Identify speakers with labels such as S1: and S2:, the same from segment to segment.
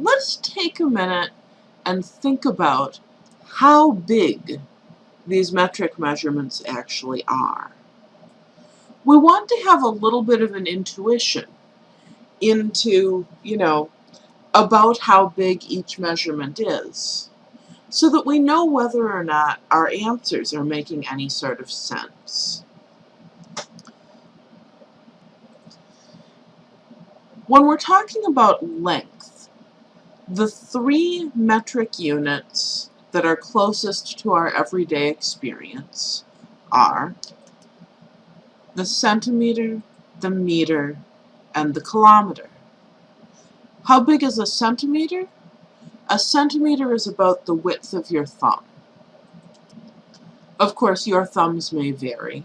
S1: let's take a minute and think about how big these metric measurements actually are. We want to have a little bit of an intuition into, you know, about how big each measurement is, so that we know whether or not our answers are making any sort of sense. When we're talking about length, the three metric units that are closest to our everyday experience are the centimeter, the meter, and the kilometer. How big is a centimeter? A centimeter is about the width of your thumb. Of course, your thumbs may vary.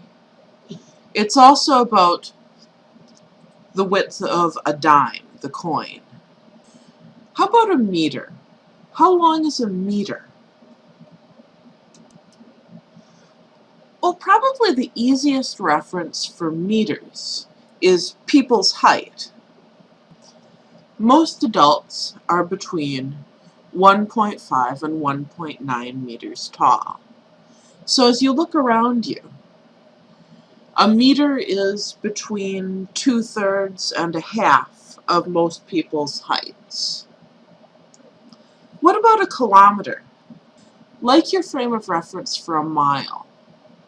S1: It's also about the width of a dime, the coin. How about a meter? How long is a meter? Well, probably the easiest reference for meters is people's height. Most adults are between 1.5 and 1.9 meters tall. So as you look around you, a meter is between two-thirds and a half of most people's heights. What about a kilometer? Like your frame of reference for a mile,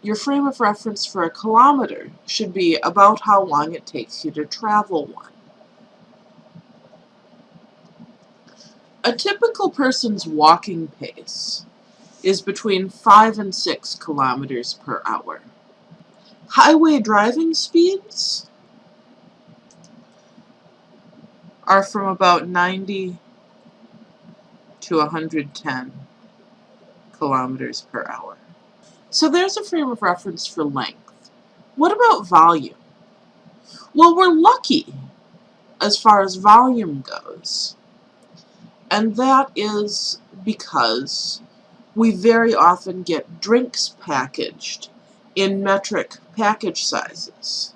S1: your frame of reference for a kilometer should be about how long it takes you to travel one. A typical person's walking pace is between 5 and 6 kilometers per hour. Highway driving speeds are from about 90 to 110 kilometers per hour. So there's a frame of reference for length. What about volume? Well, we're lucky as far as volume goes. And that is because we very often get drinks packaged in metric package sizes.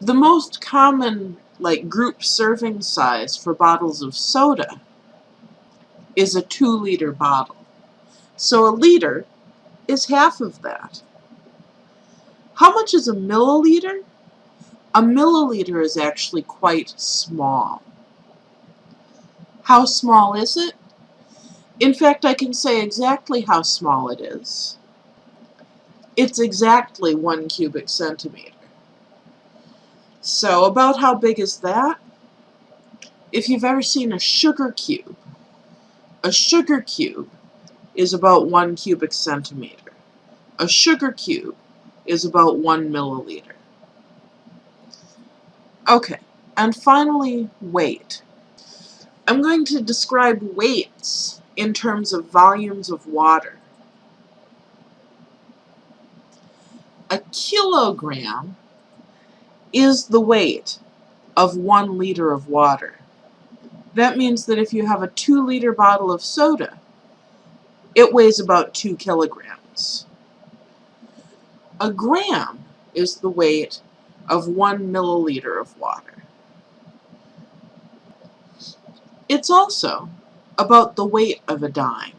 S1: The most common like group serving size for bottles of soda is a two liter bottle. So a liter is half of that. How much is a milliliter? A milliliter is actually quite small. How small is it? In fact, I can say exactly how small it is. It's exactly one cubic centimeter. So about how big is that? If you've ever seen a sugar cube, a sugar cube is about one cubic centimeter. A sugar cube is about one milliliter. Okay, and finally, weight. I'm going to describe weights in terms of volumes of water. A kilogram is the weight of one liter of water. That means that if you have a two liter bottle of soda, it weighs about two kilograms. A gram is the weight of one milliliter of water. It's also about the weight of a dime.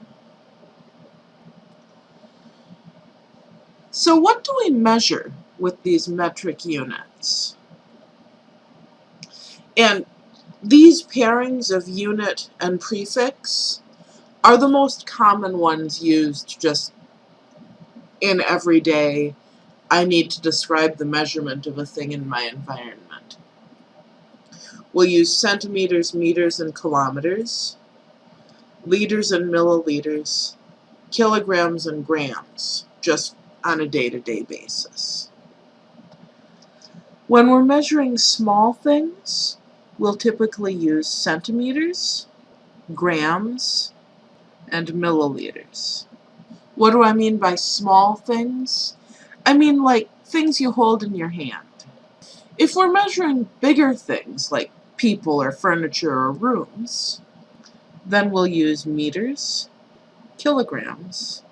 S1: So what do we measure with these metric units? And these pairings of unit and prefix are the most common ones used just in everyday, I need to describe the measurement of a thing in my environment. We'll use centimeters, meters, and kilometers, liters and milliliters, kilograms and grams, just on a day-to-day -day basis. When we're measuring small things, we'll typically use centimeters, grams, and milliliters. What do I mean by small things? I mean like things you hold in your hand. If we're measuring bigger things like people or furniture or rooms, then we'll use meters, kilograms,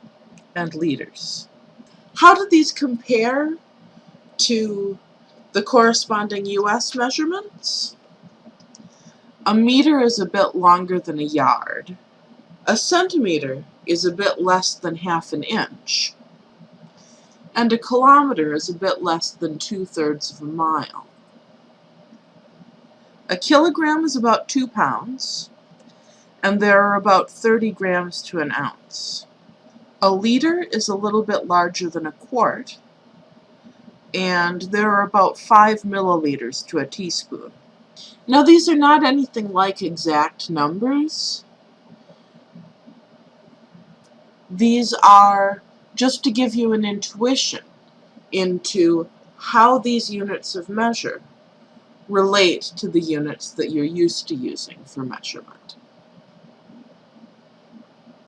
S1: and liters. How do these compare to the corresponding US measurements? A meter is a bit longer than a yard. A centimeter is a bit less than half an inch. And a kilometer is a bit less than two-thirds of a mile. A kilogram is about two pounds, and there are about 30 grams to an ounce. A liter is a little bit larger than a quart, and there are about 5 milliliters to a teaspoon. Now these are not anything like exact numbers. These are just to give you an intuition into how these units of measure relate to the units that you're used to using for measurement.